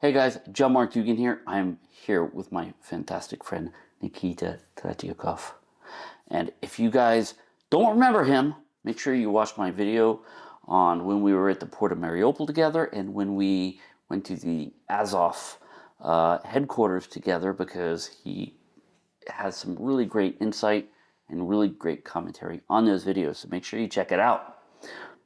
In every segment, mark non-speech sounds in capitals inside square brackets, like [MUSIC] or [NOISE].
Hey guys, John Mark Dougan here. I'm here with my fantastic friend Nikita Tretyakov. And if you guys don't remember him, make sure you watch my video on when we were at the port of Mariupol together and when we went to the Azov uh, headquarters together because he has some really great insight and really great commentary on those videos. So make sure you check it out.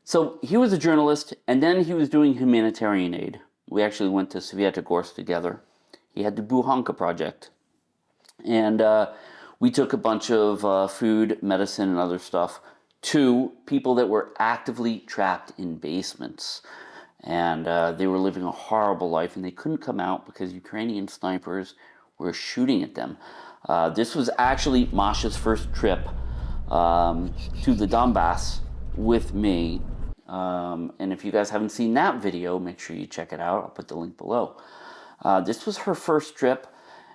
So he was a journalist and then he was doing humanitarian aid. We actually went to Svyatogorsk together. He had the Bukhanka project. And uh, we took a bunch of uh, food, medicine, and other stuff to people that were actively trapped in basements. And uh, they were living a horrible life and they couldn't come out because Ukrainian snipers were shooting at them. Uh, this was actually Masha's first trip um, to the Donbass with me. Um, and if you guys haven't seen that video, make sure you check it out. I'll put the link below. Uh, this was her first trip.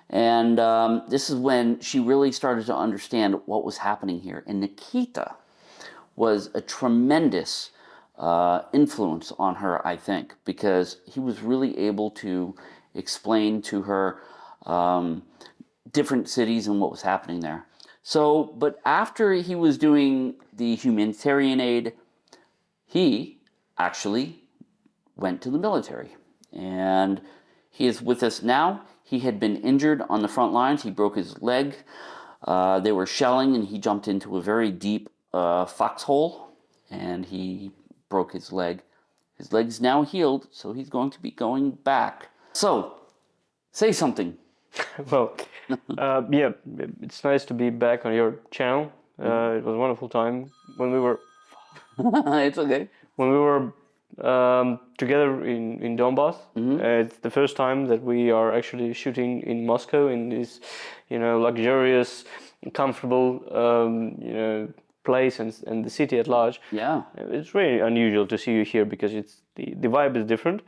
And um, this is when she really started to understand what was happening here. And Nikita was a tremendous uh, influence on her, I think, because he was really able to explain to her um, different cities and what was happening there. So, but after he was doing the humanitarian aid, he actually went to the military. And he is with us now. He had been injured on the front lines. He broke his leg. Uh, they were shelling and he jumped into a very deep uh, foxhole and he broke his leg. His leg's now healed, so he's going to be going back. So, say something. [LAUGHS] well, uh, yeah, it's nice to be back on your channel. Uh, it was a wonderful time when we were. [LAUGHS] it's okay. When we were um, together in in Donbass. Mm -hmm. uh, it's the first time that we are actually shooting in Moscow in this, you know, luxurious, comfortable, um, you know, place and, and the city at large. Yeah, it's really unusual to see you here because it's the the vibe is different,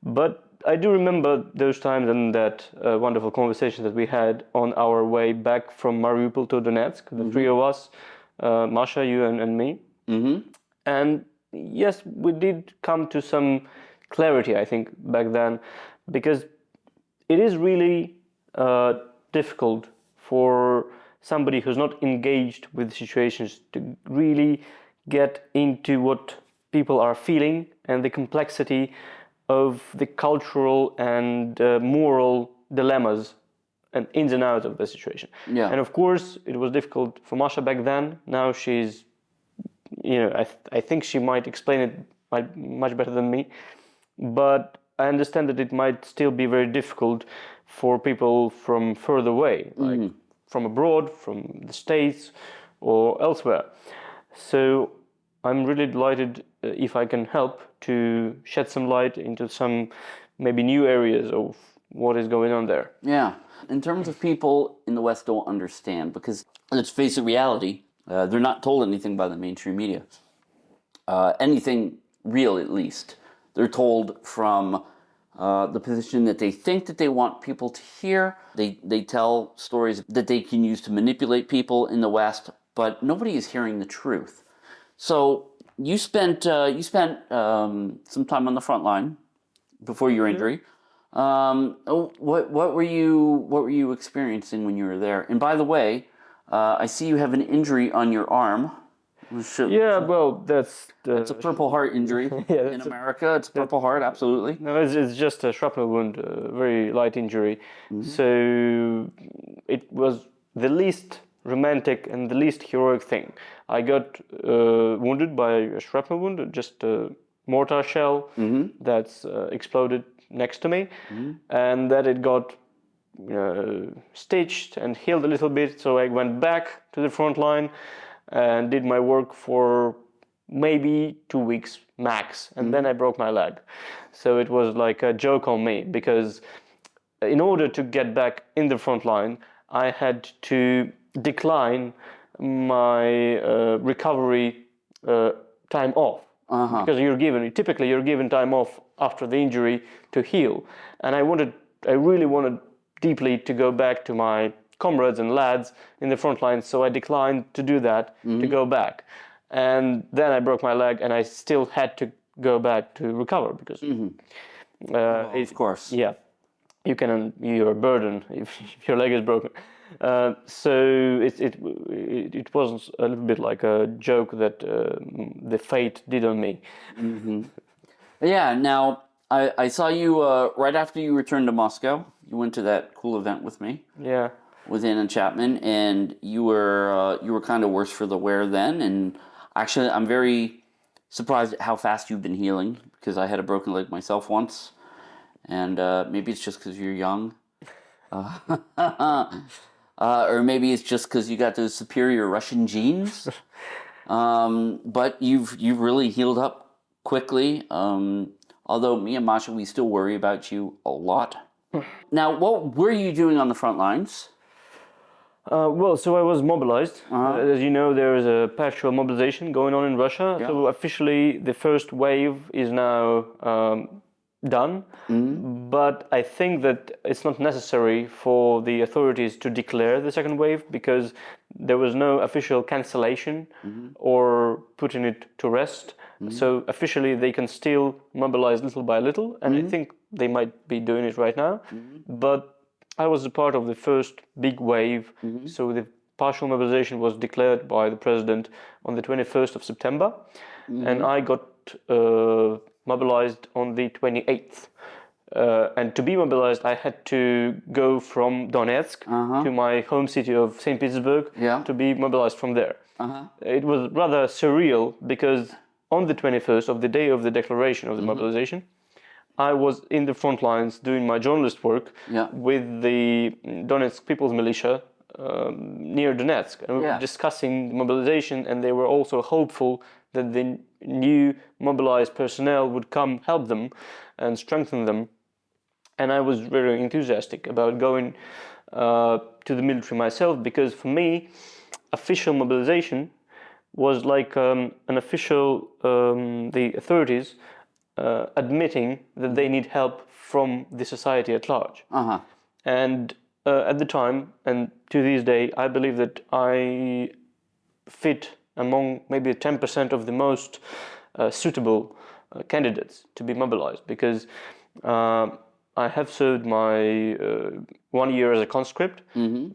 but I do remember those times and that uh, wonderful conversation that we had on our way back from Mariupol to Donetsk, the mm -hmm. three of us, uh, Masha, you and, and me. Mm -hmm. And yes, we did come to some clarity, I think, back then, because it is really uh, difficult for somebody who's not engaged with situations to really get into what people are feeling and the complexity of the cultural and uh, moral dilemmas and ins and outs of the situation. Yeah. And of course, it was difficult for Masha back then. Now she's, you know, I, th I think she might explain it much better than me. But I understand that it might still be very difficult for people from further away, like mm. from abroad, from the States or elsewhere. So I'm really delighted uh, if I can help to shed some light into some maybe new areas of what is going on there. Yeah. In terms of people in the West don't understand, because let's face it, reality, uh, they're not told anything by the mainstream media. Uh, anything real, at least. They're told from uh, the position that they think that they want people to hear. They, they tell stories that they can use to manipulate people in the West, but nobody is hearing the truth. So you spent uh, you spent um, some time on the front line before your mm-hmm. injury. Um, oh, what what were you what were you experiencing when you were there? And by the way, uh, I see you have an injury on your arm. Should, yeah, well, that's the, it's a Purple Heart injury [LAUGHS] yeah, in America. It's Purple Heart, absolutely. No, it's, it's just a shrapnel wound, a very light injury. Mm -hmm. So it was the least romantic and the least heroic thing. I got uh, wounded by a shrapnel wound, just a mortar shell mm -hmm. that's uh, exploded next to me, mm -hmm. and that it got uh, stitched and healed a little bit. So I went back to the front line and did my work for maybe two weeks max, and mm then I broke my leg. So it was like a joke on me because in order to get back in the front line, I had to decline my uh, recovery uh, time off uh -huh. because you're given typically you're given time off after the injury to heal and I wanted I really wanted deeply to go back to my comrades and lads in the front line so I declined to do that mm -hmm. to mm-hmm. go back and then I broke my leg and I still had to go back to recover because mm -hmm. uh, oh, of course yeah you can you're a burden [LAUGHS] if, your leg is broken. Uh, so it, it it it was a little bit like a joke that uh, the fate did on me. Yeah. Now I I saw you uh, right after you returned to Moscow. You went to that cool event with me Yeah. with Anna Chapman, and you were uh, you were kind of worse for the wear then. And actually, I'm very surprised at how fast you've been healing because I had a broken leg myself once, and uh, maybe it's just because you're young, uh, [LAUGHS] uh, or maybe it's just because you got those superior Russian genes. [LAUGHS] um, but you've you've really healed up quickly. Um, although me and Masha, we still worry about you a lot. now, what were you doing on the front lines? Uh, well, so I was mobilized. Uh, as you know, there is a partial mobilization going on in Russia. So officially, the first wave is now um, done. But I think that it's not necessary for the authorities to declare the second wave because there was no official cancellation or putting it to rest. So officially, they can still mobilize little by little, and I think they might be doing it right now. But I was a part of the first big wave, so the partial mobilization was declared by the president on the 21st of September, and I got uh, mobilized on the 28th. Uh, and to be mobilized, I had to go from Donetsk to my home city of St. Petersburg Yeah. to be mobilized from there. Uh-huh. It was rather surreal because on the 21st, of the day of the declaration of the mobilization, I was in the front lines doing my journalist work Yeah. with the Donetsk People's Militia um, near Donetsk. And we Yeah. were discussing the mobilization, and they were also hopeful that the new mobilized personnel would come help them and strengthen them. And I was very enthusiastic about going uh, to the military myself because for me, official mobilization was like um, an official, um, the authorities uh, admitting that they need help from the society at large. Uh huh. And uh, at the time, and to this day, I believe that I fit among maybe 10% of the most uh, suitable uh, candidates to be mobilized because uh, I have served my uh, one year as a conscript,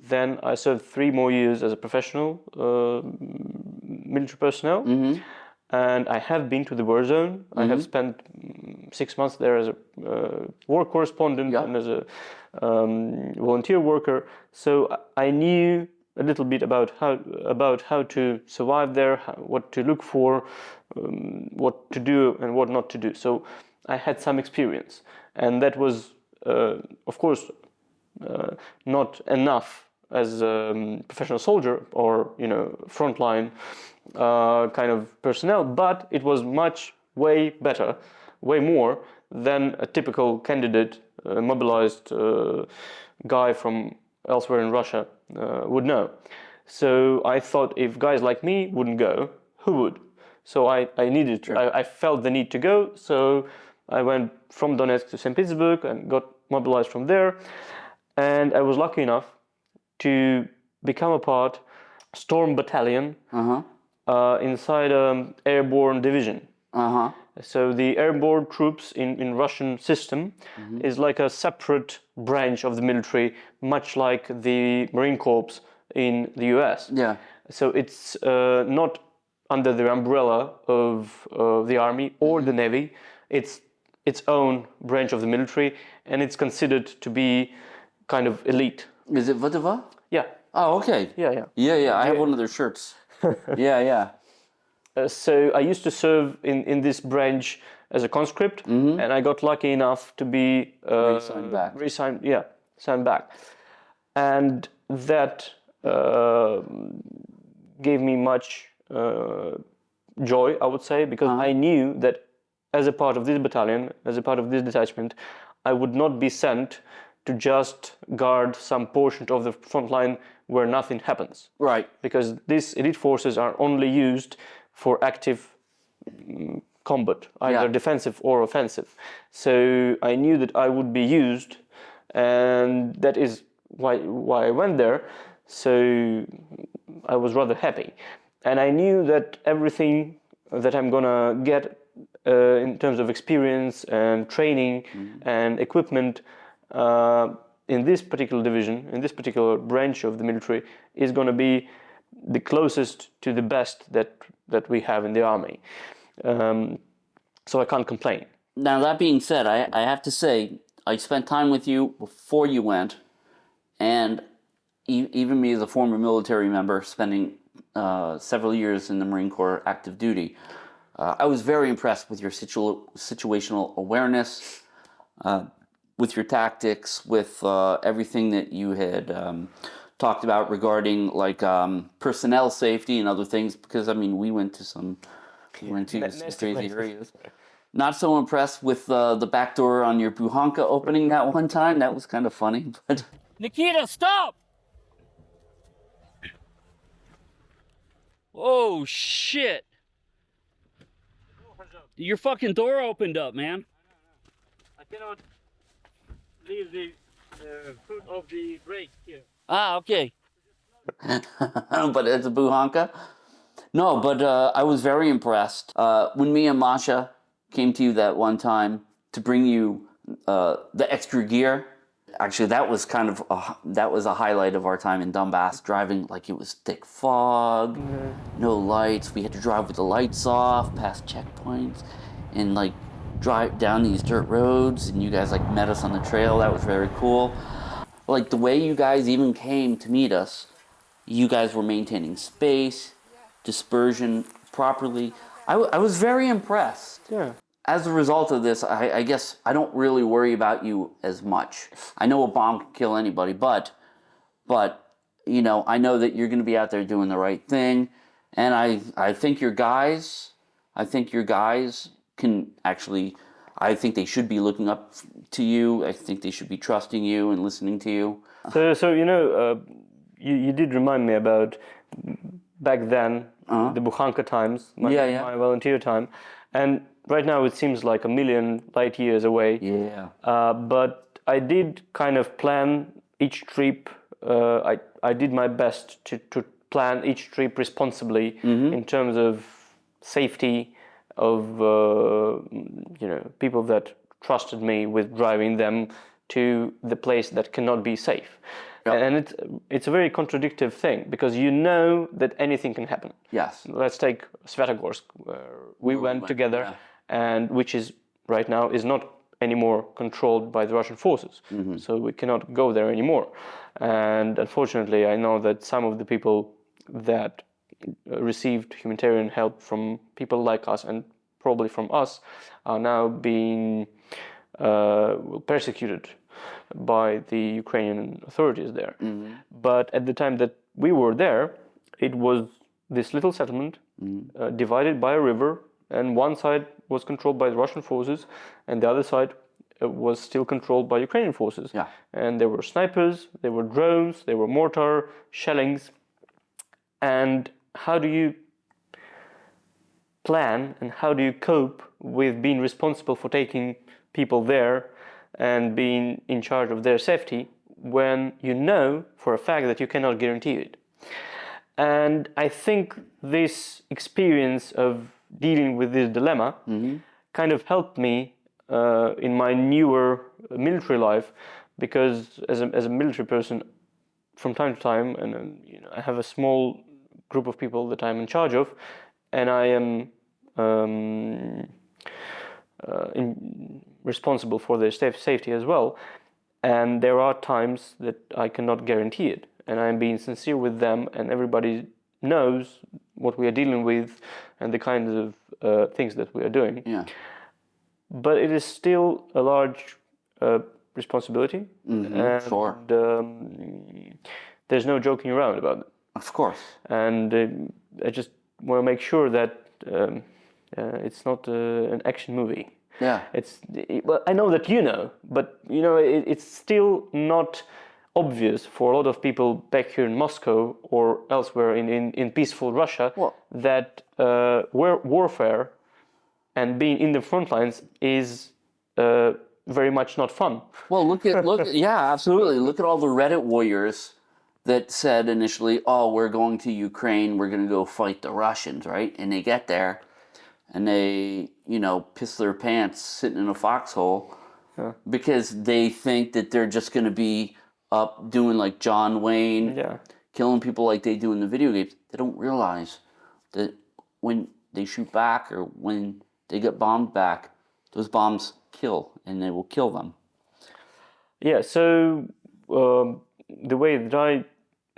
then I served three more years as a professional uh, military personnel. And I have been to the war zone. I have spent mm, six months there as a uh, war correspondent and as a um, volunteer worker. So I I knew a little bit about how about how to survive there, how, what to look for, um, what to do and what not to do. So I had some experience, and that was, uh, of course, uh, not enough as a um, professional soldier or you know frontline uh, kind of personnel, but it was much way better, way more than a typical candidate, uh, mobilized uh, guy from elsewhere in Russia uh, would know. So I thought if guys like me wouldn't go, who would? So I, I needed, I, I felt the need to go. So I went from Donetsk to St. Petersburg and got mobilized from there. And I was lucky enough to become a part Storm Battalion Uh huh. uh, inside an airborne division. Uh huh. So the airborne troops in, in Russian system is like a separate branch of the military, much like the Marine Corps in the US. Yeah. So it's uh, not under the umbrella of uh, the army or the navy. It's its own branch of the military, and it's considered to be kind of elite. Is it VDV? Yeah, Oh, okay. yeah, yeah. Yeah, yeah. I have one of their shirts. [LAUGHS] yeah, yeah. Uh, so I used to serve in, in this branch as a conscript, and I got lucky enough to be uh, Reassigned back. Reassigned, yeah, signed back, and that uh, gave me much uh, joy, I would say, because I knew that as a part of this battalion, as a part of this detachment, I would not be sent to just guard some portion of the front line where nothing happens Right. because these elite forces are only used for active mm, combat, either Yeah. defensive or offensive. So I knew that I would be used, and that is why why I went there. So I was rather happy, and I knew that everything that I'm gonna get uh, in terms of experience and training and equipment in this particular division, in this particular branch of the military, is going to be the closest to the best that that we have in the army. Um, so I can't complain. Now that being said, I, I have to say I spent time with you before you went, and e- even me as a former military member, spending uh, several years in the Marine Corps active duty, uh, I was very impressed with your situ- situational awareness, uh, with your tactics, with uh, everything that you had um, talked about regarding like um, personnel safety and other things. Because I mean, we went to some, we went to some crazy places. areas. Not so impressed with uh, the back door on your Bukhanka opening that one time. That was kind of funny, [LAUGHS] but Nikita, stop! Oh shit! Your fucking door opened up, man. I cannot leave the uh, foot of the brake here. Ah, okay. [LAUGHS] but it's a Bukhanka. No, but uh, I was very impressed uh, when me and Masha came to you that one time to bring you uh, the extra gear. Actually, that was kind of a, that was a highlight of our time in Donbass driving like it was thick fog, no lights. We had to drive with the lights off, past checkpoints, and like drive down these dirt roads. And you guys like met us on the trail. That was very cool. Like the way you guys even came to meet us, you guys were maintaining space, dispersion properly. I, w- I was very impressed. Yeah. As a result of this, I, I guess I don't really worry about you as much. I know a bomb can kill anybody, but, but, you know, I know that you're going to be out there doing the right thing, and I, I think your guys, I think your guys can actually, I think they should be looking up to you. I think they should be trusting you and listening to you. So, so you know, uh, you, you did remind me about back then, the Bukhanka times, my, Yeah, yeah. my volunteer time. And right now it seems like a million light years away. Yeah. Uh, but I did kind of plan each trip. Uh, I, I did my best to, to plan each trip responsibly in terms of safety, of uh, you know people that trusted me with driving them to the place that cannot be safe. And it's it's a very contradictive thing because you know that anything can happen. Yes. Let's take Svyatogorsk, where we went went, together, yeah. and which is right now is not anymore controlled by the Russian forces. So we cannot go there anymore. And unfortunately, I know that some of the people that received humanitarian help from people like us and probably from us are now being uh, persecuted by the Ukrainian authorities there. But at the time that we were there, it was this little settlement uh, divided by a river, and one side was controlled by the Russian forces, and the other side uh, was still controlled by Ukrainian forces. Yeah. And there were snipers, there were drones, there were mortar shellings. And how do you plan and how do you cope with being responsible for taking people there and being in charge of their safety when you know for a fact that you cannot guarantee it? And I think this experience of dealing with this dilemma kind of helped me uh, in my newer military life because as a, as a military person, from time to time, and um, you know, I have a small group of people that I'm in charge of, and I am um, uh, in, responsible for their safe, safety as well. And there are times that I cannot guarantee it, and I'm being sincere with them, and everybody knows what we are dealing with and the kinds of uh, things that we are doing. Yeah. But it is still a large uh, responsibility, and sure. um, there's no joking around about it Of course. and uh, I just want to make sure that um, uh, it's not uh, an action movie. Yeah. It's it, well, I know that you know, but you know it, it's still not obvious for a lot of people back here in Moscow or elsewhere in, in, in peaceful Russia Well- that uh, war, warfare and being in the front lines is uh, very much not fun. Well, look at look. yeah, absolutely. Look at all the Reddit warriors that said initially, "Oh, we're going to Ukraine. We're going to go fight the Russians," right? And they get there, and they, you know, piss their pants sitting in a foxhole because they think that they're just going to be up doing like John Wayne, Yeah. killing people like they do in the video games. They don't realize that when they shoot back or when they get bombed back, those bombs kill and they will kill them. Yeah, so um, the way that I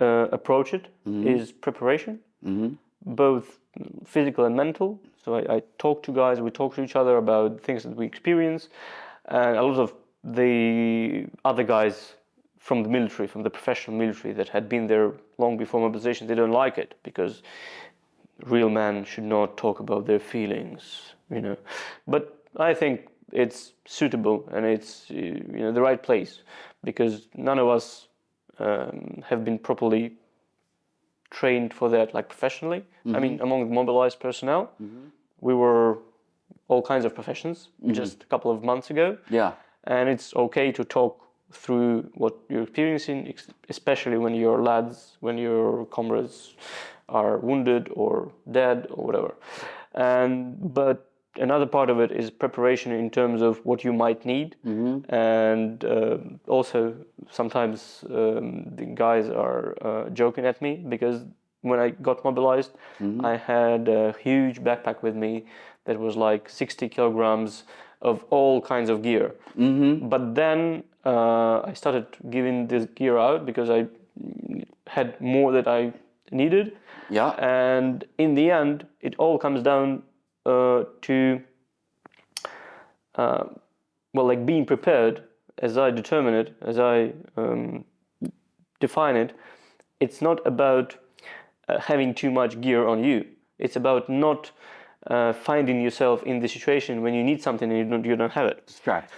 uh, approach it is preparation, Mhm. both physical and mental. So I, I talk to guys, we talk to each other about things that we experience, and a lot of the other guys from the military, from the professional military that had been there long before mobilization, they don't like it because real men should not talk about their feelings, you know. But I think it's suitable and it's uh, you know the right place because none of us um, have been properly trained for that, like professionally. I mm-hmm. mean, among the mobilized personnel, mm-hmm. we were all kinds of professions mm-hmm. just a couple of months ago Yeah. and it's okay to talk through what you're experiencing, especially when your lads, when your comrades are wounded or dead or whatever. And but another part of it is preparation in terms of what you might need, and uh, also sometimes um, the guys are uh, joking at me because when I got mobilized, I had a huge backpack with me that was like 60 kilograms of all kinds of gear. Mm-hmm. But then uh, I started giving this gear out because I had more that I needed. Yeah. And in the end, it all comes down to, uh, well, like being prepared as I determine it, as I um, define it. It's not about uh, having too much gear on you. It's about not uh, finding yourself in the situation when you need something and you don't, you don't have it. That's correct.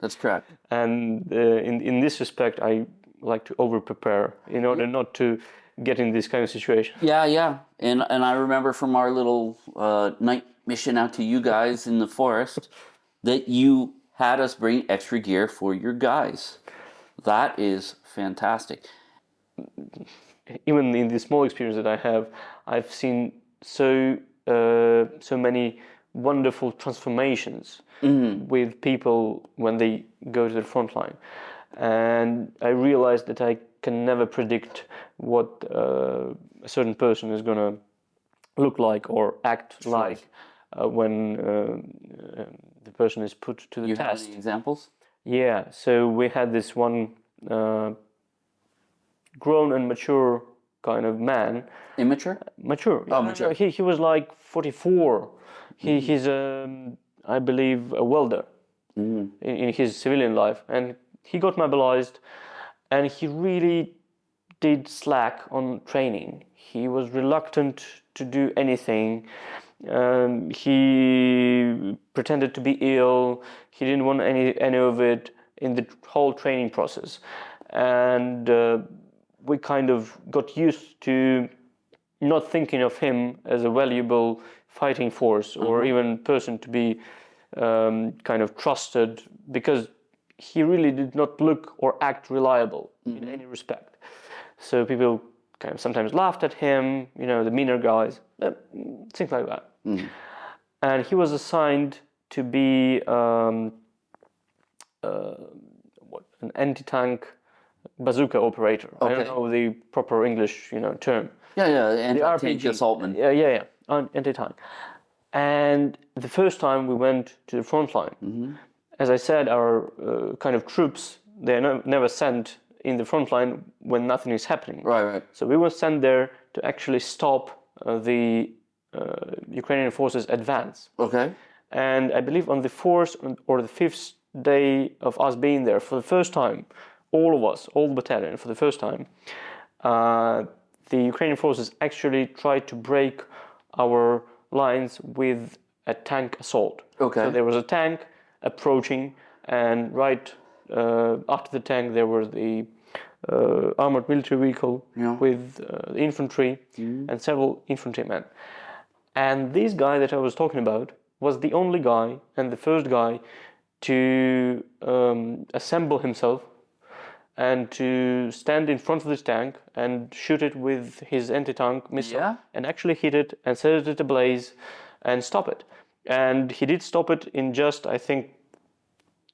That's correct. [LAUGHS] And uh, in in this respect, I like to over prepare in order not to get in this kind of situation. Yeah, yeah. And and I remember from our little uh, night mission out to you guys in the forest that you had us bring extra gear for your guys. That is fantastic. Even in the small experience that I have, I've seen so uh, so many wonderful transformations with people when they go to the front line, and I realized that I can never predict what uh, a certain person is gonna look like or act like uh, when uh, uh, the person is put to the You have test. any examples? Yeah, so we had this one uh, grown and mature kind of man. Immature? Mature. Oh, mature. He, he was like 44. He, He's, um, I believe, a welder in, in his civilian life. And he got mobilized and he really did slack on training. He was reluctant to do anything. Um, he pretended to be ill. He didn't want any any of it in the whole training process, and uh, we kind of got used to not thinking of him as a valuable fighting force or even person to be um, kind of trusted because he really did not look or act reliable in any respect. So people kind of sometimes laughed at him, you know, the meaner guys, things like that. And he was assigned to be um, uh, what, an anti-tank bazooka operator. I don't know the proper English, you know, term. Yeah, yeah. And The tank RPG. assaultman. Yeah, yeah, yeah. Anti-tank. And the first time we went to the front line, as I said, our uh, kind of troops they're no, never sent in the front line when nothing is happening. Right, right. So we were sent there to actually stop uh, the Ukrainian forces advance. Okay. And I believe on the fourth or the fifth day of us being there, for the first time, all of us, all the battalion, for the first time, uh, the Ukrainian forces actually tried to break our lines with a tank assault. Okay. So there was a tank approaching, and right uh, after the tank, there was the uh, armored military vehicle Yeah. with uh, infantry and several infantrymen. And this guy that I was talking about was the only guy and the first guy to um, assemble himself and to stand in front of this tank and shoot it with his anti-tank missile Yeah? and actually hit it and set it ablaze and stop it. And he did stop it in just, I think,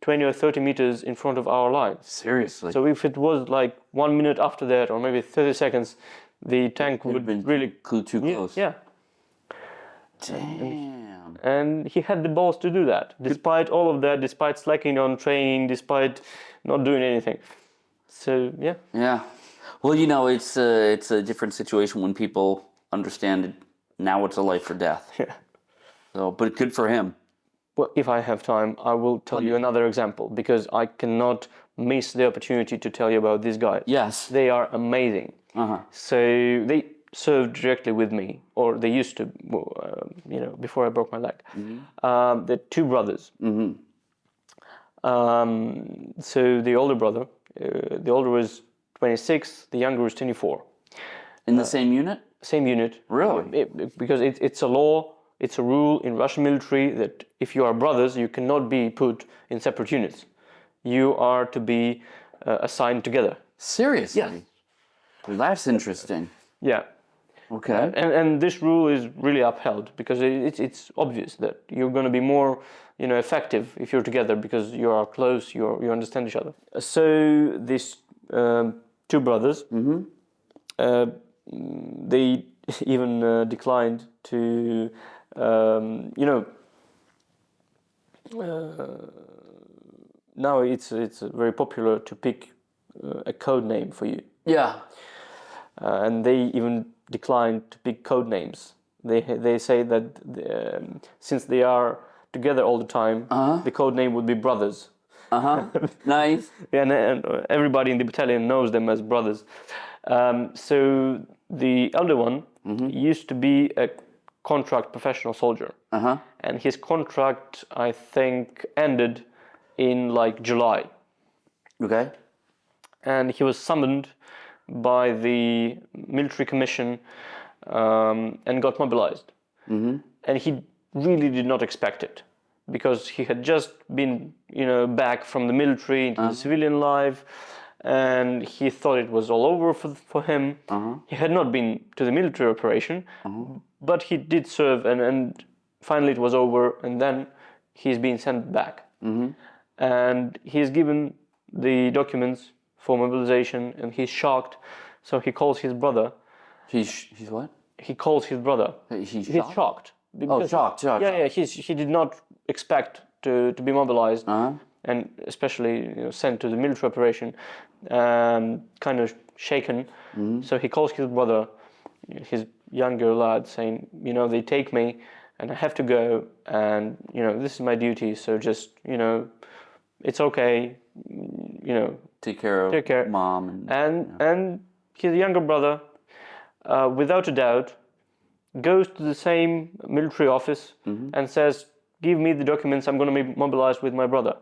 20 or 30 meters in front of our line. Seriously. So if it was like one minute after that, or maybe 30 seconds, the tank Would really too, too close. yeah. Damn. And he had the balls to do that, despite all of that, despite slacking on training, despite not doing anything. So yeah, Yeah. Well, you know, it's a, it's a different situation when people understand it. Now it's a life or death. [LAUGHS] Yeah. So, but good for him. well, if I have time, I will tell you another example because I cannot miss the opportunity to tell you about these guys. Yes. They are amazing. Uh huh. So they served directly with me, or they used to, uh, you know, before I broke my leg. Um, they're two brothers. Mm-hmm. Um, so the older brother, uh, the older was 26, the younger was 24. In the same unit. Same unit. Really? It- it- because it, it's a law, it's a rule in Russian military that if you are brothers, you cannot be put in separate units. You are to be uh, assigned together. Seriously. Well, that's interesting. Yeah. Okay. and, and this rule is really upheld because it, it's, it's obvious that you're going to be more you know effective if you're together because you are close you you understand each other so these um, two brothers uh, they [LAUGHS] even uh, declined to um, you know uh, now it's it's very popular to pick uh, a code name for you Yeah. uh, and they even declined to pick code names. They they say that um, since they are together all the time, the code name would be brothers. Uh huh. [LAUGHS] nice. And, and everybody in the battalion knows them as brothers. Um, so the elder one used to be a contract professional soldier, Uh huh. and his contract I think ended in like July. Okay. and he was summoned by the military commission um, and got mobilized. Mm-hmm. And he really did not expect it because he had just been, you know, back from the military into the civilian life, and he thought it was all over for, for him. He had not been to the military operation, but he did serve, and, and finally it was over, and then he's been sent back and he's given the documents for mobilization and he's shocked so he calls his brother He's he's what? he calls his brother He's he's shocked. shocked Oh, shocked. Shocked. yeah yeah he's, he did not expect to, to be mobilized Uh-huh. and especially you know, sent to the military operation um, kind of shaken Mm-hmm. so he calls his brother his younger lad saying you know they take me and i have to go and you know this is my duty so just you know it's okay you know Take care of Take care. mom and and and his younger brother uh, without a doubt goes to the same military office and says give me the documents. I'm going to be mobilized with my brother.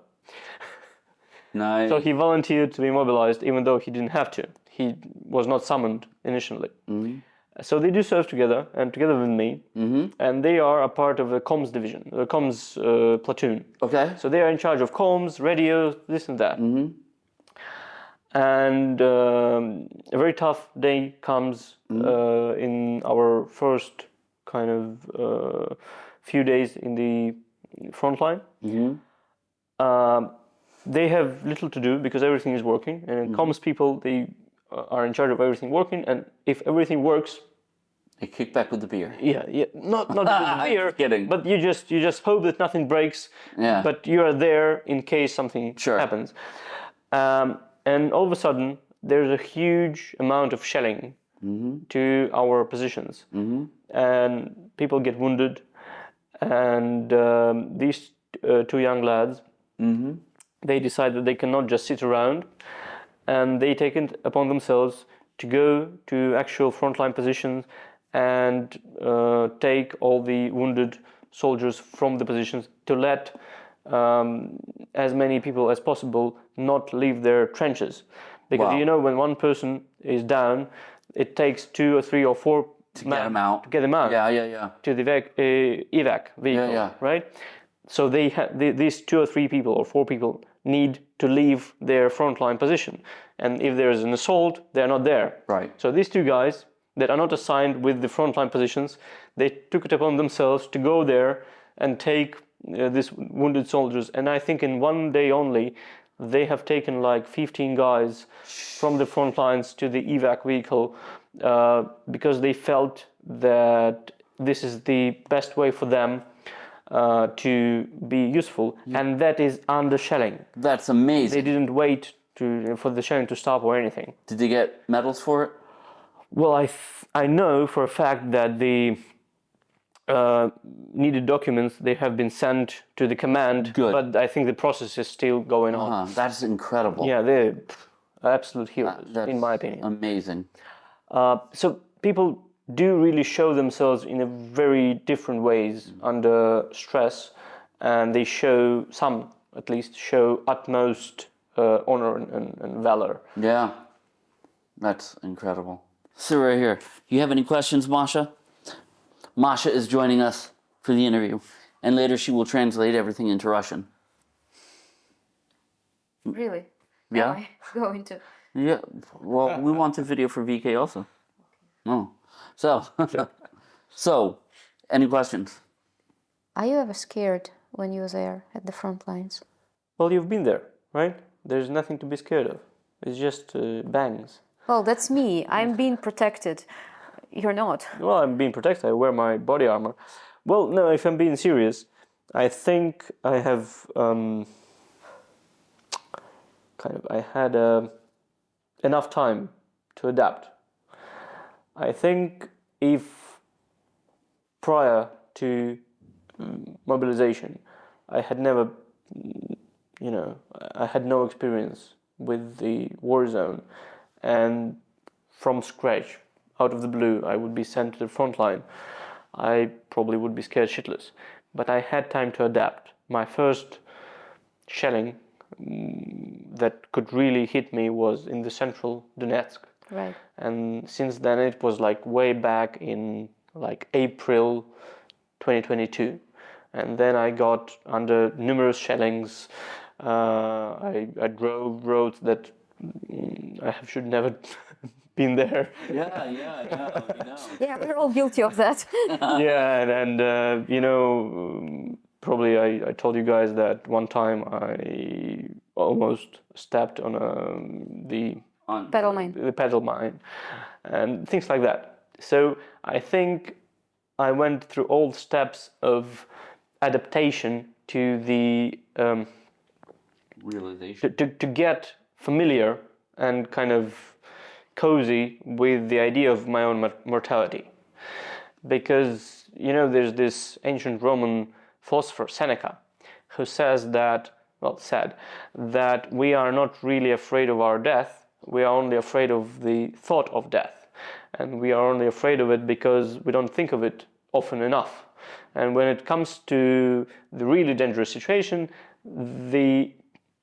Nice. [LAUGHS] so he volunteered to be mobilized even though he didn't have to. He was not summoned initially. So they do serve together and together with me and they are a part of the comms division the comms uh, platoon. Okay. so they are in charge of comms, radio, this and that. And um, a very tough day comes uh, in our first kind of uh, few days in the front line. Um, they have little to do because everything is working, and comms people they uh, are in charge of everything working. And if everything works, They kick back with the beer. yeah, yeah, not not with fear, [LAUGHS] kidding. but you just you just hope that nothing breaks. Yeah. But you are there in case something Sure. happens. Um, and all of a sudden, there's a huge amount of shelling to our positions, and people get wounded. And um, these uh, two young lads, they decide that they cannot just sit around, and they take it upon themselves to go to actual frontline positions and uh, take all the wounded soldiers from the positions to let um, as many people as possible not leave their trenches. Because Wow. you know, when one person is down, it takes two or three or four to get 'em out. To get them out Yeah, yeah, yeah. to the evac, uh, evac vehicle, yeah. right? So they these two or three people or four people need to leave their frontline position, and if there is an assault, they are not there. Right. So these two guys that are not assigned with the frontline positions, they took it upon themselves to go there and take uh, these wounded soldiers, and I think in one day only, they have taken like 15 guys from the front lines to the evac vehicle uh, because they felt that this is the best way for them uh, to be useful, and that is under shelling. That's amazing They didn't wait to for the shelling to stop or anything. Did they get medals for it? Well, i i know for a fact that the uh, needed documents they have been sent to the command, Good. but I think the process is still going on. Uh, that's incredible. Yeah, they're absolute heroes, That's in my opinion. Amazing. Uh, so people do really show themselves in a very different ways under stress, and they show some, at least, show utmost uh, honor and, and, and valor. Yeah. That's incredible. So right here. You have any questions, Masha? Masha is joining us for the interview, and later she will translate everything into Russian. Really? Yeah. Am I [LAUGHS] going to? Yeah. Well, we [LAUGHS] want the video for VK also. No. So. [LAUGHS] so, any questions? Are you ever scared when you're there at the front lines? Well, you've been there, right? There's nothing to be scared of. It's just uh, bangs. Well, that's me. I'm being protected. You're not. Well, I'm being protected. I wear my body armor. Well, no, if I'm being serious, I think I have um, kind of I had uh, enough time to adapt. I think if prior to mm, mobilization, I had never, mm, you know, I had no experience with the war zone, and from scratch, out of the blue, I would be sent to the front line. I probably would be scared shitless. But I had time to adapt. My first shelling mm, that could really hit me was in the central Donetsk. Right. And since then, it was like way back in like April 2022. And then I got under numerous shellings. Uh, I, I drove roads that mm, I have- should never [LAUGHS] been there. Yeah, yeah, yeah. We know. [LAUGHS] Yeah, we're all guilty of that. [LAUGHS] yeah, and, and uh, you know, um, probably I, I told you guys that one time I almost stepped on um, the On, Petal mine. the petal mine and things like that. So I think I went through all steps of adaptation to the um, realization. to, to, to get familiar and kind of cozy with the idea of my own mortality. Because, you know, there's this ancient Roman philosopher, Seneca, who says that, well, said, that we are not really afraid of our death, we are only afraid of the thought of death. And we are only afraid of it because we don't think of it often enough. And when it comes to the really dangerous situation, the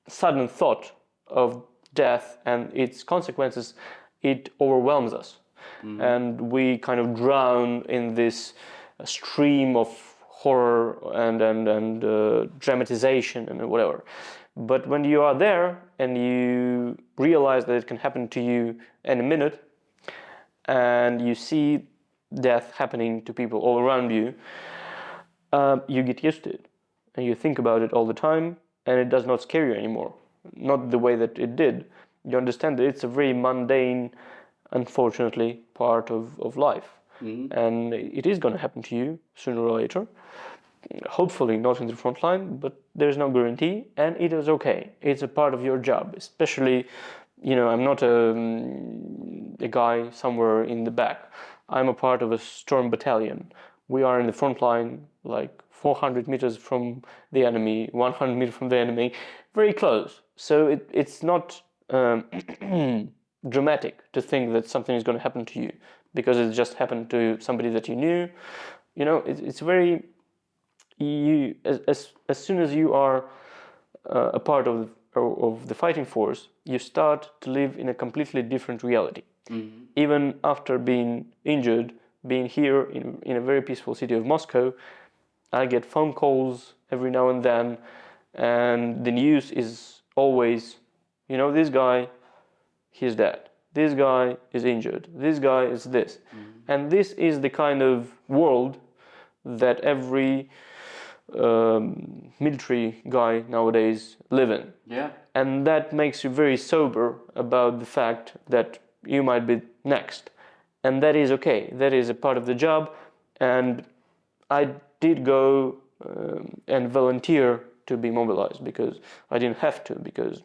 sudden thought of death and its consequences, it overwhelms us. And we kind of drown in this stream of horror and, and, and uh, dramatization and whatever. But when you are there and you realize that it can happen to you in a minute, and you see death happening to people all around you, uh, you get used to it and you think about it all the time and it does not scare you anymore not the way that it did you understand that it's a very mundane unfortunately part of, of life. And it is going to happen to you sooner or later. Hopefully not in the front line but there's no guarantee and it is okay. It's a part of your job especially you know i'm not a, um, a guy somewhere in the back. I'm a part of a storm battalion. We are in the front line like 400 meters from the enemy 100 meters from the enemy very close. So it, it's not um, [CLEARS THROAT] dramatic to think that something is going to happen to you because it just happened to somebody that you knew. You know it, it's very you as, as, as soon as you are uh, a part of of the fighting force you start to live in a completely different reality. Even after being injured being here in, in a very peaceful city of moscow i get phone calls every now and then and the news is always you know this guy he's dead. This guy is injured. This guy is this. And this is the kind of world that every um, military guy nowadays live in. Yeah. and that makes you very sober about the fact that you might be next. And that is okay. That is a part of the job. And i did go um, and volunteer to be mobilized because i didn't have to because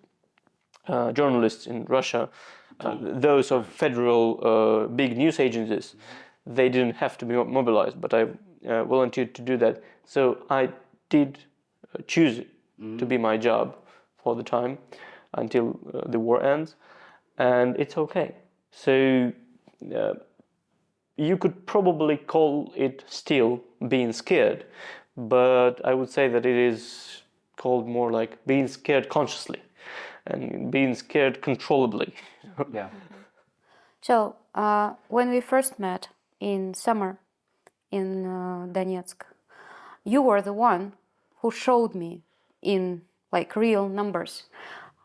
uh, journalists in russia uh, those of federal uh, big news agencies they didn't have to be mobilized but i uh, volunteered to do that so i did uh, choose it to be my job for the time until the war ends, and it's okay. So you could probably call it still being scared, but I would say that it is called more like being scared consciously and being scared controllably. [LAUGHS] Yeah. So, uh, when we first met in summer in uh, Donetsk, you were the one who showed me in like real numbers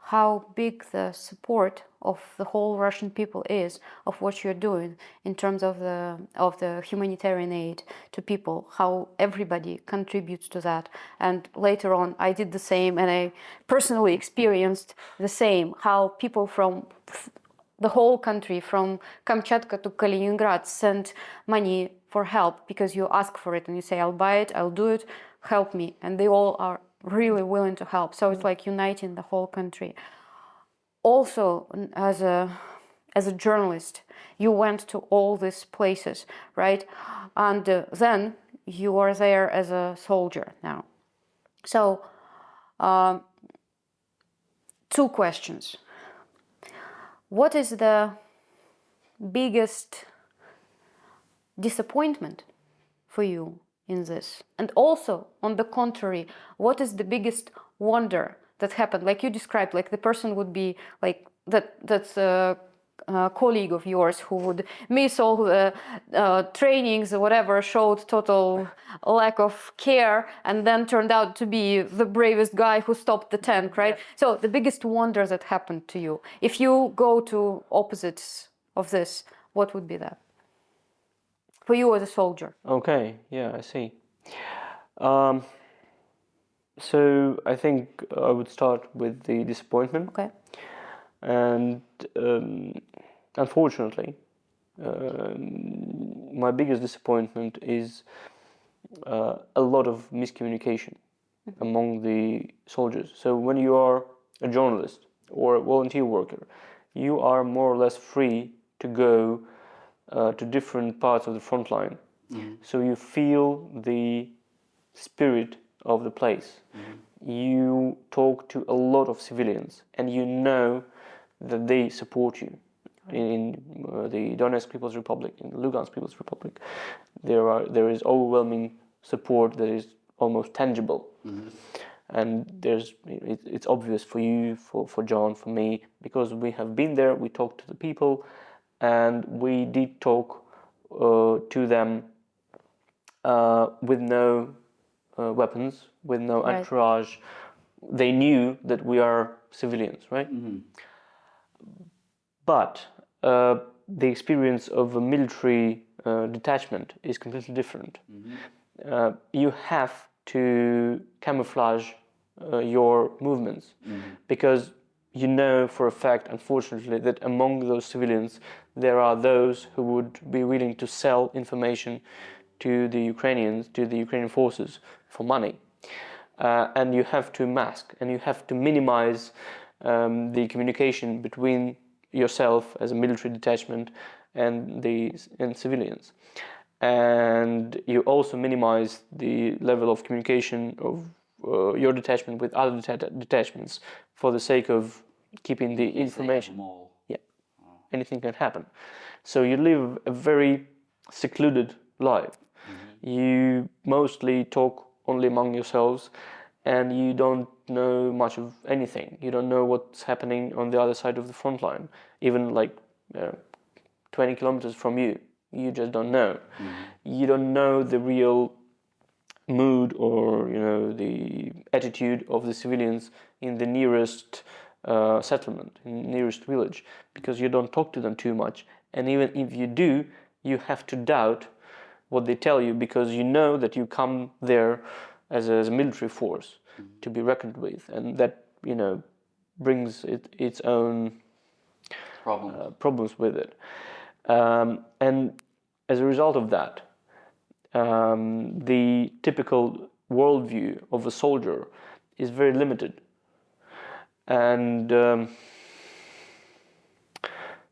how big the support of the whole Russian people is of what you're doing in terms of the of the humanitarian aid to people how everybody contributes to that. And later on I did the same and I personally experienced the same how people from the whole country from Kamchatka to Kaliningrad send money for help because you ask for it and you say I'll buy it I'll do it help me. And they all are really willing to help. So it's mm. like uniting the whole country also as a as a journalist you went to all these places right? And uh, then you are there as a soldier now. So um, two questions. What is the biggest disappointment for you in this? And also on the contrary what is the biggest wonder that happened. Like you described like the person would be like that that's a, a colleague of yours who would miss all the uh, trainings or whatever showed total lack of care and then turned out to be the bravest guy who stopped the tank right? So the biggest wonder that happened to you if you go to opposites of this what would be that? For you as a soldier. Okay, yeah, I see. Um, so I think I would start with the disappointment. okay and um, unfortunately, um, my biggest disappointment is uh, a lot of miscommunication among the soldiers. So when you are a journalist or a volunteer worker, you are more or less free to go uh, to different parts of the front line. So you feel the spirit of the place. You talk to a lot of civilians, and you know that they support you. In, in uh, the Donetsk People's Republic, in the Lugansk People's Republic, there are there is overwhelming support that is almost tangible, and there's it, it's obvious for you, for for John, for me, because we have been there. We talked to the people, and we did talk uh, to them uh, with no uh, weapons, with no Right. entourage. They knew that we are civilians, right? But uh, the experience of a military uh, detachment is completely different. Uh, you have to camouflage uh, your movements because you know for a fact, unfortunately, that among those civilians there are those who would be willing to sell information to the Ukrainians, to the Ukrainian forces for money. Uh, and you have to mask and you have to minimize um, the communication between yourself as a military detachment and the and civilians and you also minimize the level of communication of uh, your detachment with other deta- detachments for the sake of keeping the information yeah anything can happen. So you live a very secluded life. You mostly talk only among yourselves and you don't know much of anything. You don't know what's happening on the other side of the front line, even like uh, 20 kilometers from you. You just don't know. You don't know the real mood or you know the attitude of the civilians in the nearest uh, settlement, in the nearest village, because you don't talk to them too much. And even if you do, you have to doubt what they tell you because you know that you come there as a, as a military force to be reckoned with, and that you know brings it, its own Problem. uh, problems with it. Um, and as a result of that, um, the typical worldview of a soldier is very limited. And um,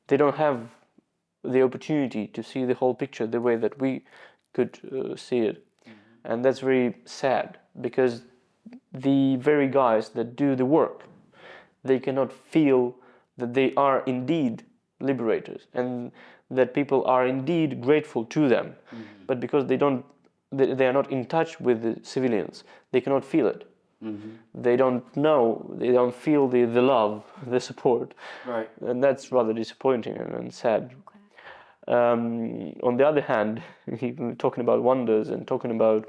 they don't have the opportunity to see the whole picture the way that we could uh, see it. Mm-hmm. And that's very sad because the very guys that do the work, they cannot feel that they are indeed liberators and that people are indeed grateful to them. Mm-hmm. But because they don't, they, they are not in touch with the civilians, they cannot feel it. Mm-hmm. They don't know, they don't feel the, the love, the support Right. and that's rather disappointing and, and sad. Um, on the other hand, [LAUGHS] talking about wonders and talking about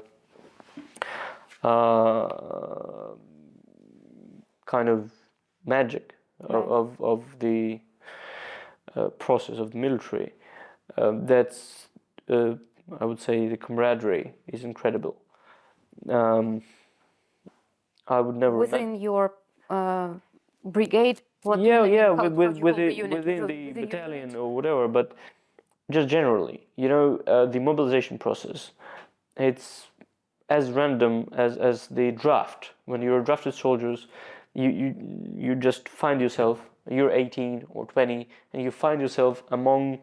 uh, kind of magic of, of, of the uh, process of the military, uh, that's uh, I would say the camaraderie is incredible. Um, I would never. Within your uh, brigade? What yeah, yeah, with, with, with the within The- the unit. battalion or whatever, but just generally, you know, uh, the mobilization process, it's as random as, as the draft. When you're drafted soldiers, you, you, you just find yourself, you're 18 or 20, and you find yourself among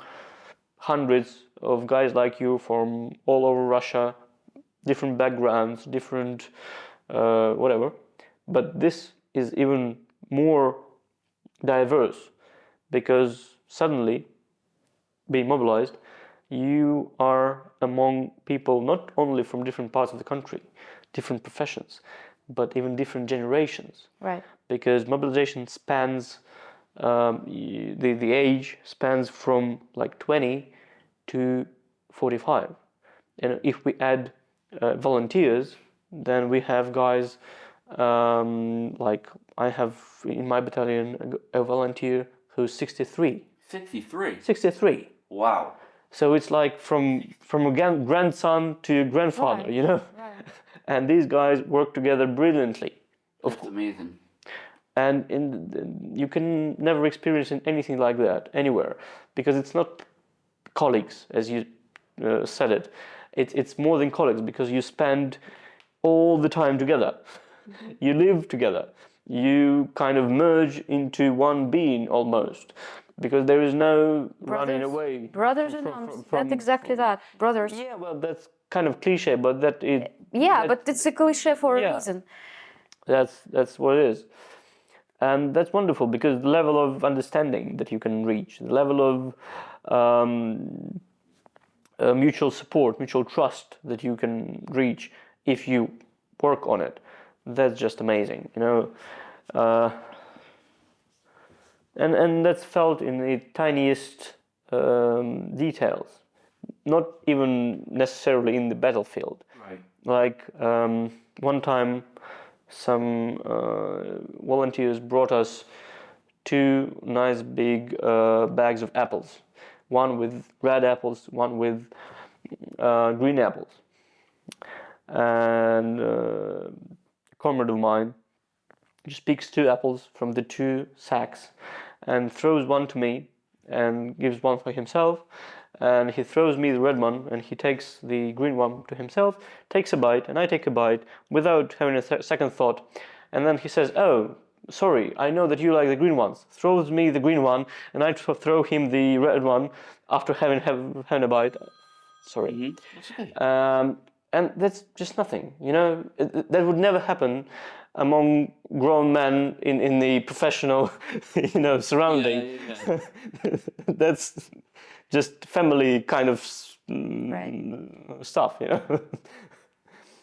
hundreds of guys like you from all over Russia, different backgrounds, different uh, whatever. But this is even more diverse because suddenly, being mobilized, you are among people not only from different parts of the country, different professions, but even different generations Right. because mobilization spans um, the the age spans from like 20 to 45 and if we add uh, volunteers then we have guys um, like I have in my battalion a volunteer who's 63 53. 63 Wow. so it's like from from a grandson to grandfather Right. you know? [LAUGHS] and these guys work together brilliantly. That's amazing. and in you can never experience anything like that anywhere because it's not colleagues as you uh, said it. It's it's more than colleagues because you spend all the time together. You live together. You kind of merge into one being almost because there is no running away Brothers in from- arms. from- That's from- exactly that. Brothers. yeah well that's kind of cliche but that it Yeah, that- but it's a cliche for a reason. That's that's what it is, and that's wonderful because the level of understanding that you can reach, the level of um, uh, mutual support, mutual trust that you can reach if you work on it, that's just amazing. You know, uh, and and that's felt in the tiniest um, details, not even necessarily in the battlefield. Right. like um, one time some uh, volunteers brought us two nice big uh, bags of apples. One with red apples one with uh, green apples. And uh, a comrade of mine just picks two apples from the two sacks and throws one to me and gives one for himself. And he throws me the red one and he takes the green one to himself takes a bite and i take a bite without having a th- second thought. And then he says oh sorry i know that you like the green ones. Throws me the green one and i throw him the red one after having have, having a bite. Sorry. That's okay. um, and that's just nothing you know? It, it- that would never happen among grown men in, in the professional [LAUGHS] you know surrounding yeah, [LAUGHS] that's just family kind of mm, Right. stuff you know [LAUGHS]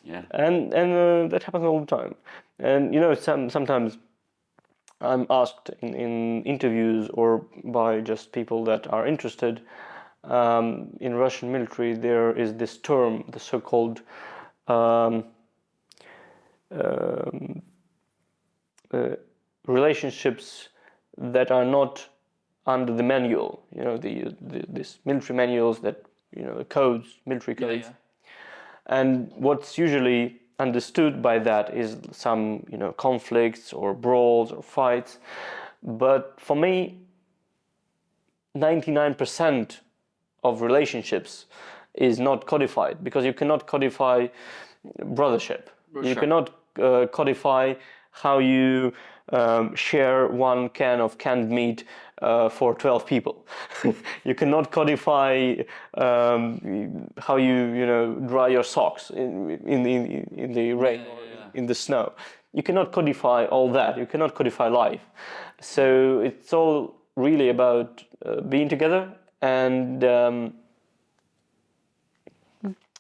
Yeah. and and uh, that happens all the time and you know some sometimes i'm asked in, in interviews or by just people that are interested um, in russian military there is this term the so-called um, um, uh, relationships that are not under the manual you know the, the this military manuals that you know codes military codes. yeah. and what's usually understood by that is some you know conflicts or brawls or fights. But for me 99% of relationships is not codified because you cannot codify brothership. You cannot uh, codify how you um, share one can of canned meat uh, for 12 people. [LAUGHS] you cannot codify um, how you you know dry your socks in in the, in the rain or in the snow. You cannot codify all that. You cannot codify life. So it's all really about uh, being together and um,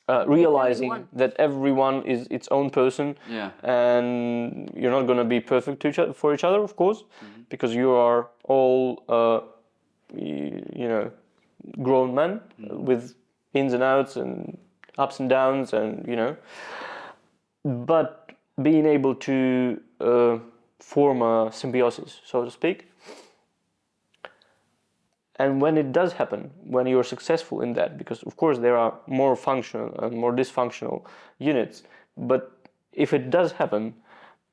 uh, realizing Everyone. that everyone is its own person Yeah. and you're not going to be perfect to each other, for each other of course because you are all uh, you know grown men with ins and outs and ups and downs and you know but being able to uh, form a symbiosis so to speak and when it does happen, when you're successful in that, because of course there are more functional and more dysfunctional units, but if it does happen,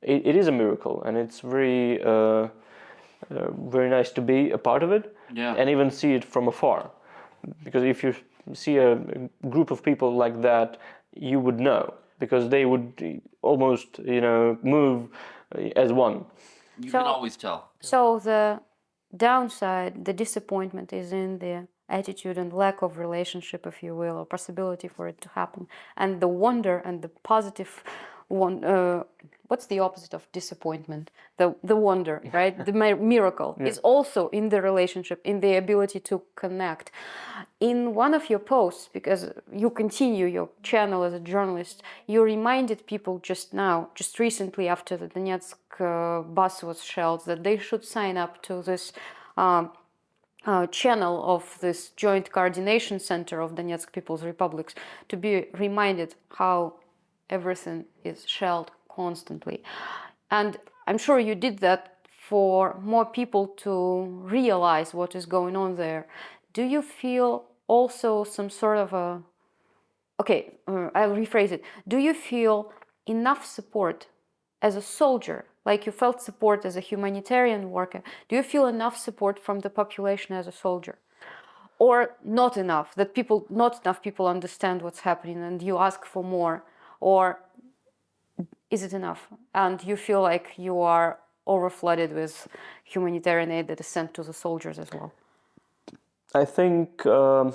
it, it is a miracle, and it's very, uh, uh, very nice to be a part of it, Yeah. and even see it from afar. Because if you see a, a group of people like that, you would know, because they would almost, you know, move uh, as one. You So- can always tell. So the downside, the disappointment is in the attitude and lack of relationship, if you will, or possibility for it to happen. And the wonder and the positive one. Uh, what's the opposite of disappointment? The the wonder, right? the mi- miracle [LAUGHS] is also in the relationship, in the ability to connect. In one of your posts, because you continue your channel as a journalist, you reminded people just now, just recently after the Donetsk uh, bus was shelled, that they should sign up to this um, uh, channel of this joint coordination center of Donetsk People's Republics to be reminded how everything is shelled constantly. And I'm sure you did that for more people to realize what is going on there. Do you feel also some sort of a okay, uh, I'll rephrase it. Do you feel enough support as a soldier, like you felt support as a humanitarian worker? Do you feel enough support from the population as a soldier? Or not enough, that people, not enough people understand what's happening and you ask for more? Or is it enough? And you feel like you are overflooded with humanitarian aid that is sent to the soldiers as well? I think um,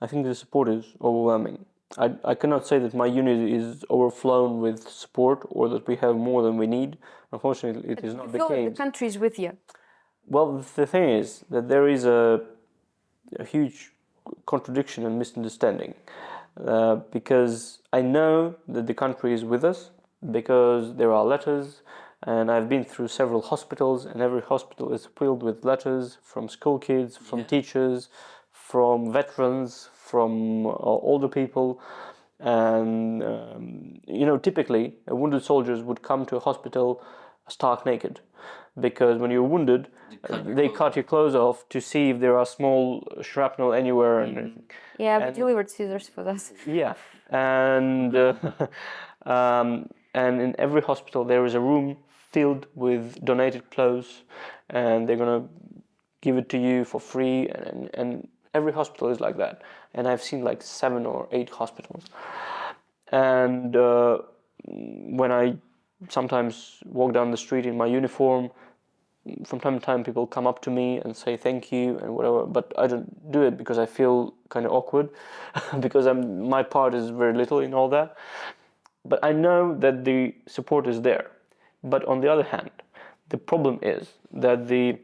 I think the support is overwhelming. I, I cannot say that my unit is overflown with support or that we have more than we need. Unfortunately, it is not the case. the country is with you. Well, the thing is that there is a, a huge contradiction and misunderstanding uh, because I know that the country is with us because there are letters, and I've been through several hospitals, and every hospital is filled with letters from school kids, from teachers, from veterans, from uh, older people. And um, you know, typically, wounded soldiers would come to a hospital stark naked, because when you're wounded, cut your they clothes cut your clothes off to see if there are small shrapnel anywhere, and Yeah, I've And- delivered scissors for that. yeah, and uh, [LAUGHS] um, and in every hospital there is a room filled with donated clothes, and they're gonna give it to you for free, and and every hospital is like that. And I've seen like seven or eight hospitals, and uh, when I sometimes walk down the street in my uniform, from time to time people come up to me and say thank you and whatever but i don't do it because i feel kind of awkward [LAUGHS] because i'm my part is very little in all that. But i know that the support is there. But on the other hand the problem is that the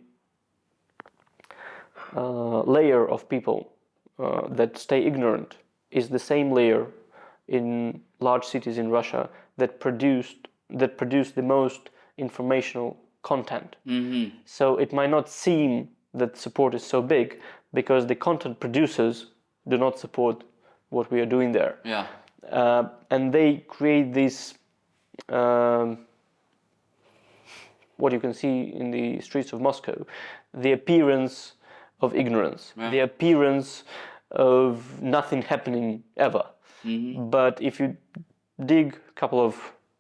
uh, layer of people uh, that stay ignorant is the same layer in large cities in russia that produced that produce the most informational content Mm-hmm. so it might not seem that support is so big because the content producers do not support what we are doing there. Yeah. Uh, and they create this, um, what you can see in the streets of Moscow, the appearance of ignorance, Yeah. the appearance of nothing happening ever. Mhm. But if you dig a couple of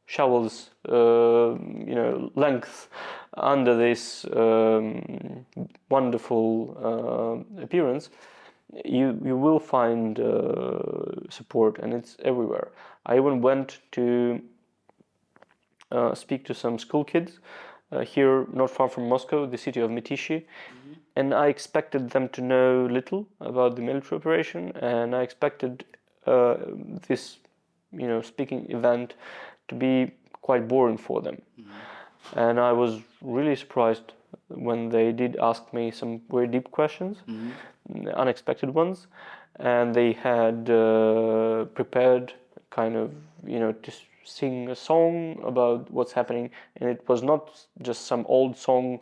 shovels, uh, you know, length under this um, wonderful uh, appearance, you you will find uh, support, and it's everywhere. I even went to uh, speak to some school kids uh, here, not far from Moscow, the city of Mytishchi, and I expected them to know little about the military operation, and I expected uh, this, you know, speaking event to be quite boring for them. And I was really surprised when they did ask me some very deep questions, unexpected ones, and they had uh, prepared kind of, you know, to sing a song about what's happening, and it was not just some old song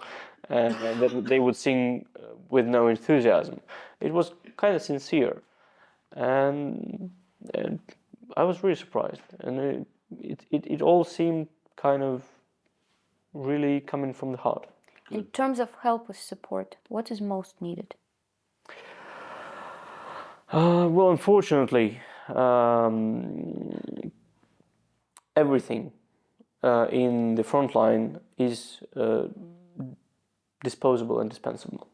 uh, [LAUGHS] that they would sing with no enthusiasm. It was kind of sincere, and, and I was really surprised, and it, it, it, it all seemed kind of really coming from the heart. In terms of help with support, what is most needed? Uh, well, unfortunately, um, everything uh, in the front line is uh, disposable and dispensable.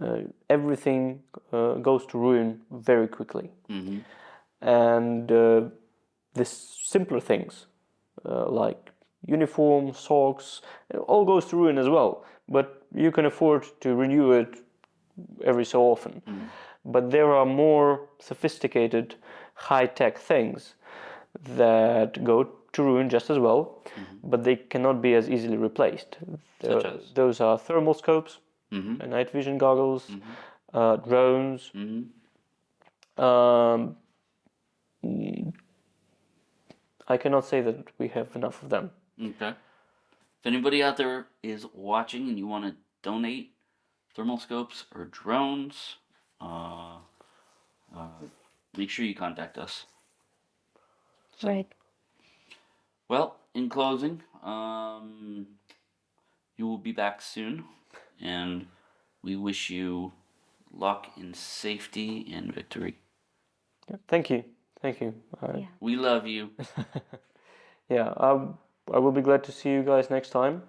Uh, everything uh, goes to ruin very quickly. Mhm. And uh, the simpler things uh, like uniform, socks, it all goes to ruin as well. But you can afford to renew it every so often. But there are more sophisticated, high tech things that go to ruin just as well, but they cannot be as easily replaced. Such Uh, as? Those are thermal scopes, Mhm. uh, night vision goggles, uh, drones. Mhm. Um, mm, I cannot say that we have enough of them. Okay. If anybody out there is watching and you want to donate thermal scopes or drones, uh, uh, make sure you contact us. Right. Well, in closing, um, you will be back soon, and we wish you luck and safety and victory. Thank you, thank you. Uh, Yeah. We love you. [LAUGHS] yeah, I, I will be glad to see you guys next time.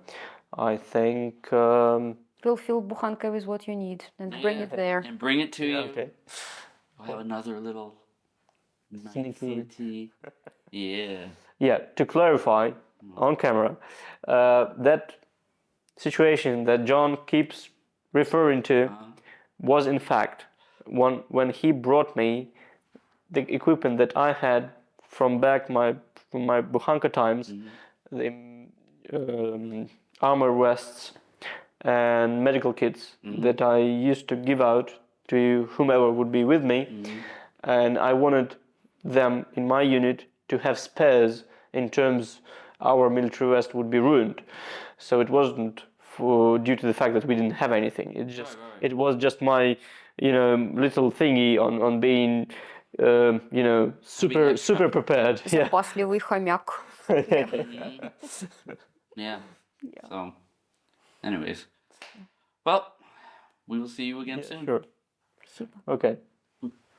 I think. Um, We'll fill Bukhanka with what you need and bring it there. And bring it to you. okay. We'll have another little Sneaky. sneaky. Yeah. Yeah, to clarify on camera, uh, that situation that John keeps referring to Uh, was in fact one when he brought me the equipment that I had from back my from my Bukhanka times, mm-hmm. the um, armor vests and medical kits mm-hmm. that I used to give out to whomever would be with me, mm-hmm. and I wanted them in my unit to have spares in terms our military vest would be ruined. So it wasn't for due to the fact that we didn't have anything. It just it was just my you know little thingy on on being um, you know super extra. super prepared. Yeah. Запасливый хомяк. [LAUGHS] Yeah. So, anyways. Well, we will see you again soon. Sure. Спасибо. Okay.